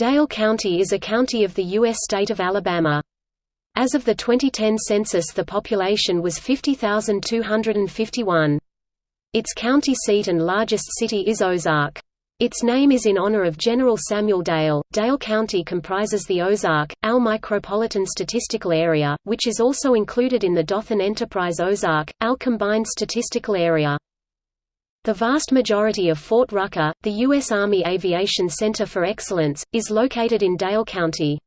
Dale County is a county of the U.S. state of Alabama. As of the 2010 census the population was 50,251. Its county seat and largest city is Ozark. Its name is in honor of General Samuel Dale. Dale County comprises the Ozark, AL micropolitan statistical area, which is also included in the Dothan Enterprise Ozark, AL combined statistical area. The vast majority of Fort Rucker, the U.S. Army Aviation Center for Excellence, is located in Dale County.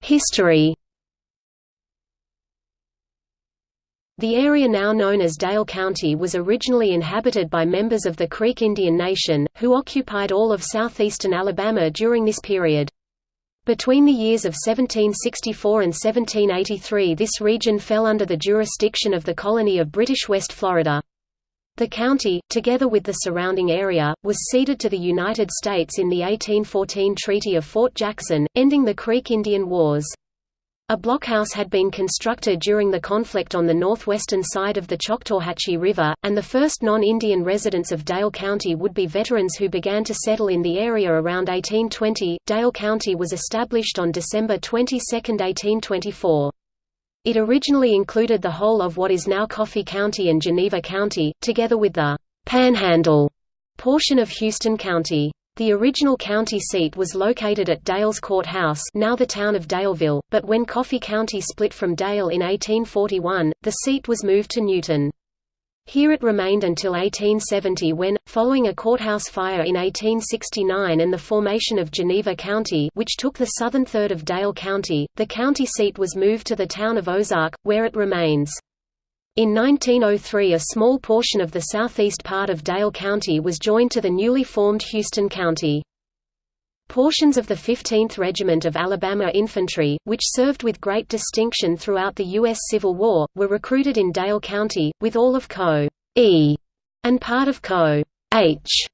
History The area now known as Dale County was originally inhabited by members of the Creek Indian Nation, who occupied all of southeastern Alabama during this period. Between the years of 1764 and 1783 this region fell under the jurisdiction of the colony of British West Florida. The county, together with the surrounding area, was ceded to the United States in the 1814 Treaty of Fort Jackson, ending the Creek Indian Wars. A blockhouse had been constructed during the conflict on the northwestern side of the Choctawhatchee River, and the first non-Indian residents of Dale County would be veterans who began to settle in the area around 1820. Dale County was established on December 22, 1824. It originally included the whole of what is now Coffee County and Geneva County, together with the Panhandle portion of Houston County. The original county seat was located at Dales Court House now the town of Daleville, but when Coffee County split from Dale in 1841, the seat was moved to Newton. Here it remained until 1870 when, following a courthouse fire in 1869 and the formation of Geneva County which took the southern third of Dale County, the county seat was moved to the town of Ozark, where it remains. In 1903 a small portion of the southeast part of Dale County was joined to the newly formed Houston County. Portions of the 15th Regiment of Alabama Infantry, which served with great distinction throughout the U.S. Civil War, were recruited in Dale County, with all of Co. E and part of Co. H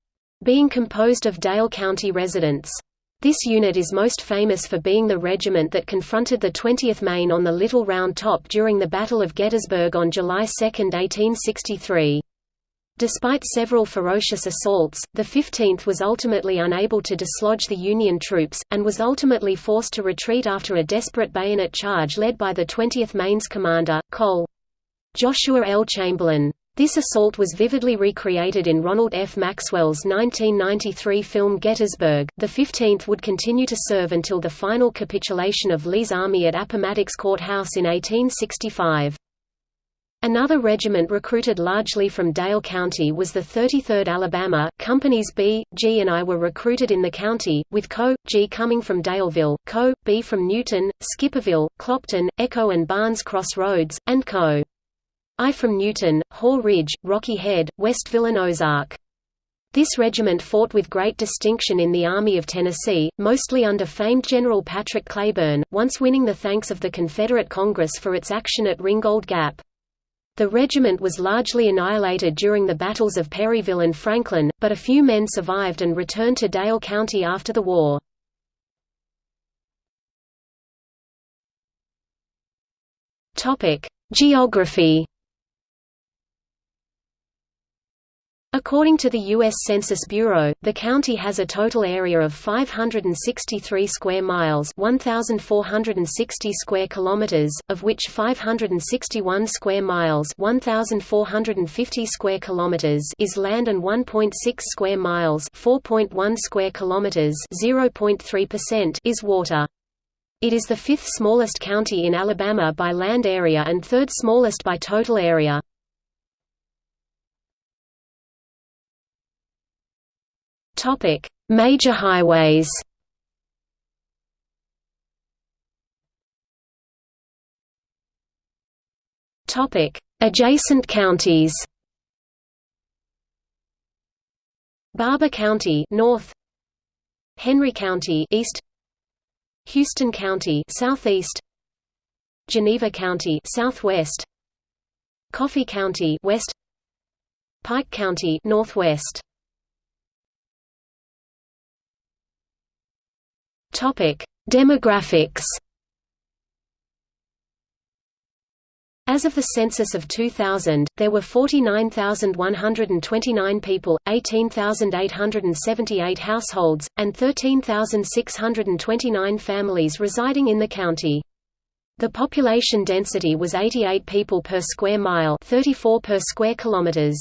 being composed of Dale County residents. This unit is most famous for being the regiment that confronted the 20th Maine on the Little Round Top during the Battle of Gettysburg on July 2, 1863. Despite several ferocious assaults, the 15th was ultimately unable to dislodge the Union troops, and was ultimately forced to retreat after a desperate bayonet charge led by the 20th Maine's commander, Col. Joshua L. Chamberlain. This assault was vividly recreated in Ronald F. Maxwell's 1993 film Gettysburg. The 15th would continue to serve until the final capitulation of Lee's army at Appomattox Courthouse in 1865. Another regiment recruited largely from Dale County was the 33rd Alabama. Companies B, G and I were recruited in the county, with Co. G coming from Daleville, Co. B from Newton, Skipperville, Clopton, Echo and Barnes Cross Roads, and Co. I from Newton, Haw Ridge, Rocky Head, Westville and Ozark. This regiment fought with great distinction in the Army of Tennessee, mostly under famed General Patrick Cleburne, once winning the thanks of the Confederate Congress for its action at Ringgold Gap. The regiment was largely annihilated during the battles of Perryville and Franklin, but a few men survived and returned to Dale County after the war. Geography According to the U.S. Census Bureau, the county has a total area of 563 square miles 1,460 square kilometers, of which 561 square miles 1,450 square kilometers is land and 1.6 square miles 4.1 square kilometers 0.3% is water. It is the fifth smallest county in Alabama by land area and third smallest by total area. Topic: Major highways. Topic: Adjacent counties. Barbour County north Henry County east Houston County southeast Geneva County southwest Coffee County west Pike County northwest Demographics. As of the census of 2000, there were 49,129 people, 18,878 households, and 13,629 families residing in the county. The population density was 88 people per square mile 34 per square kilometers.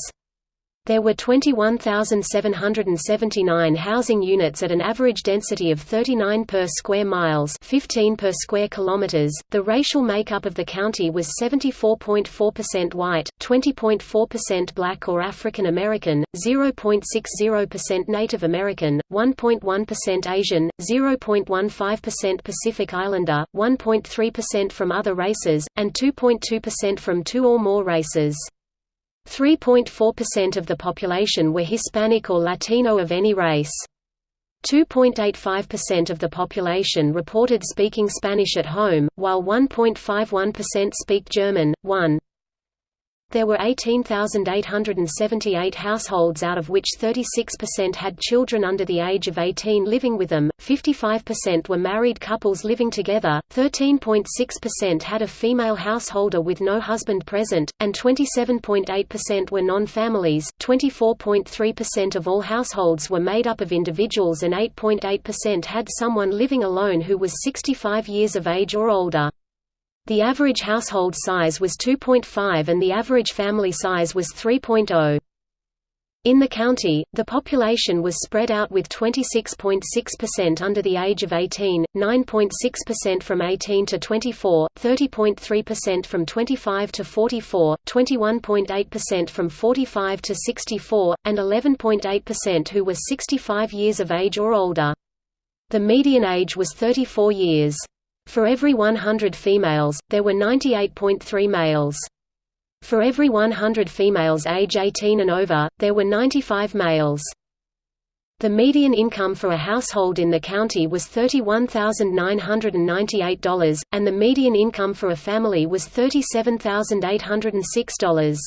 There were 21,779 housing units at an average density of 39 per square miles, 15 per square kilometers. The racial makeup of the county was 74.4% white, 20.4% black or African American, 0.60% Native American, 1.1% Asian, 0.15% Pacific Islander, 1.3% from other races, and 2.2% from two or more races. 3.4% of the population were Hispanic or Latino of any race. 2.85% of the population reported speaking Spanish at home, while 1.51% speak German. 1. There were 18,878 households out of which 36% had children under the age of 18 living with them, 55% were married couples living together, 13.6% had a female householder with no husband present, and 27.8% were non-families, 24.3% of all households were made up of individuals and 8.8% had someone living alone who was 65 years of age or older. The average household size was 2.5 and the average family size was 3.0. In the county, the population was spread out with 26.6% under the age of 18, 9.6% from 18 to 24, 30.3% from 25 to 44, 21.8% from 45 to 64, and 11.8% who were 65 years of age or older. The median age was 34 years. For every 100 females, there were 98.3 males. For every 100 females age 18 and over, there were 95 males. The median income for a household in the county was $31,998, and the median income for a family was $37,806.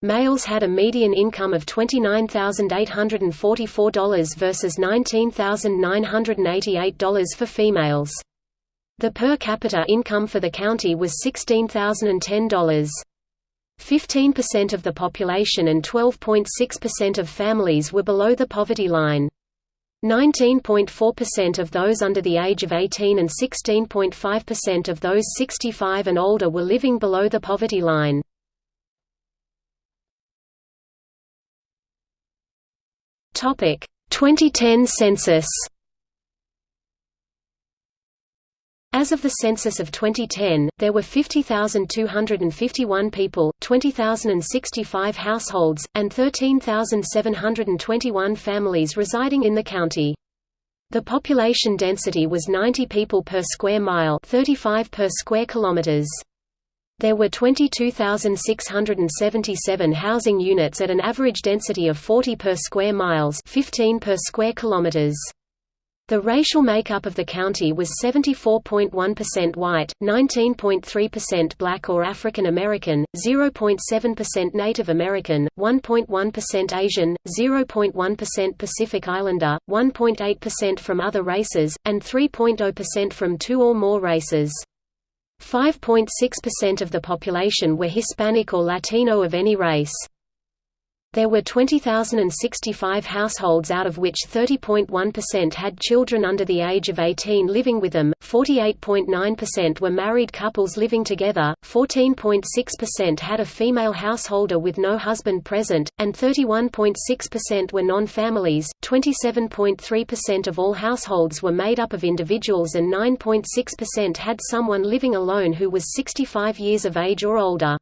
Males had a median income of $29,844 versus $19,988 for females. The per capita income for the county was $16,010. 15% of the population and 12.6% of families were below the poverty line. 19.4% of those under the age of 18 and 16.5% of those 65 and older were living below the poverty line. Topic: 2010 census. As of the census of 2010, there were 50,251 people, 20,065 households, and 13,721 families residing in the county. The population density was 90 people per square mile 35 per square kilometers. There were 22,677 housing units at an average density of 40 per square miles 15 per square kilometers. The racial makeup of the county was 74.1% white, 19.3% black or African American, 0.7% Native American, 1.1% Asian, 0.1% Pacific Islander, 1.8% from other races, and 3.0% from two or more races. 5.6% of the population were Hispanic or Latino of any race. There were 20,065 households out of which 30.1% had children under the age of 18 living with them, 48.9% were married couples living together, 14.6% had a female householder with no husband present, and 31.6% were non-families. 27.3% of all households were made up of individuals and 9.6% had someone living alone who was 65 years of age or older.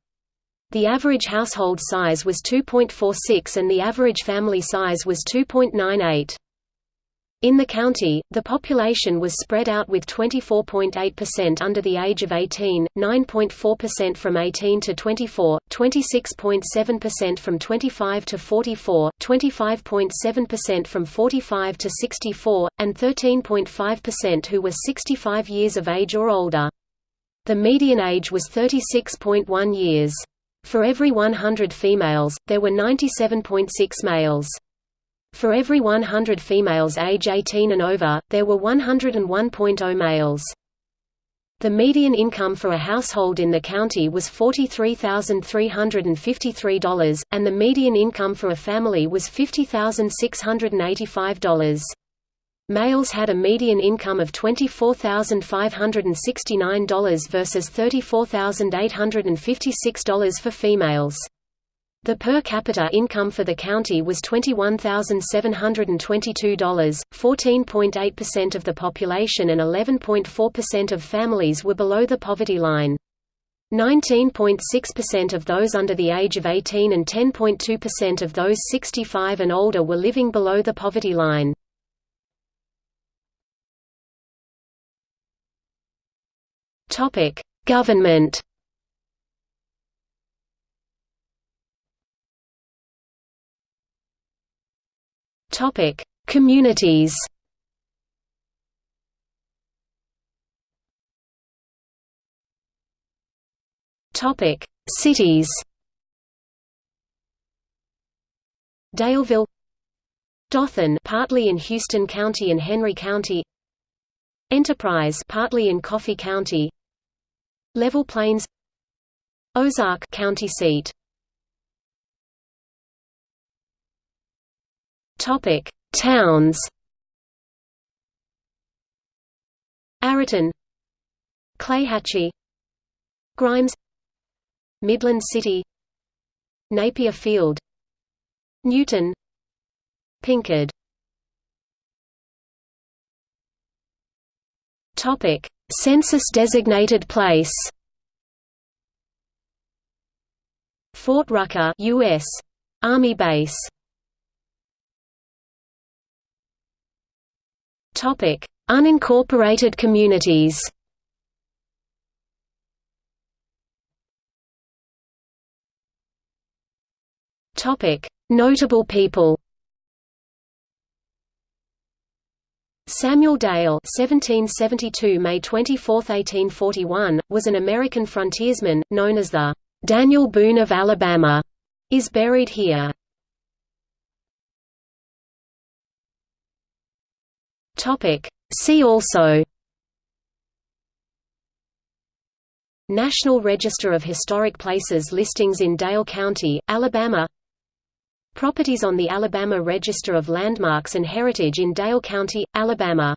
The average household size was 2.46 and the average family size was 2.98. In the county, the population was spread out with 24.8% under the age of 18, 9.4% from 18 to 24, 26.7% from 25 to 44, 25.7% from 45 to 64, and 13.5% who were 65 years of age or older. The median age was 36.1 years. For every 100 females, there were 97.6 males. For every 100 females age 18 and over, there were 101.0 males. The median income for a household in the county was $43,353, and the median income for a family was $50,685. Males had a median income of $24,569 versus $34,856 for females. The per capita income for the county was $21,722. 14.8% of the population and 11.4% of families were below the poverty line. 19.6% of those under the age of 18 and 10.2% of those 65 and older were living below the poverty line. Topic: Government Topic: Communities. Topic: Cities. Daleville, Dothan, partly in Houston County and Henry County. Enterprise, partly in Coffee County. Level Plains. Ozark, county seat. Topic: Towns. Ariton, Clayhatchee, Grimes, Midland City, Napier Field, Newton, Pinkard. Topic: Census-designated place. Fort Rucker, U.S. Army Base. Topic: Unincorporated communities. Topic: Notable people. Samuel Dale (1772 May 24, 1841) was an American frontiersman known as the Daniel Boone of Alabama. Is buried here. Topic. See also National Register of Historic Places listings in Dale County, Alabama Properties on the Alabama Register of Landmarks and Heritage in Dale County, Alabama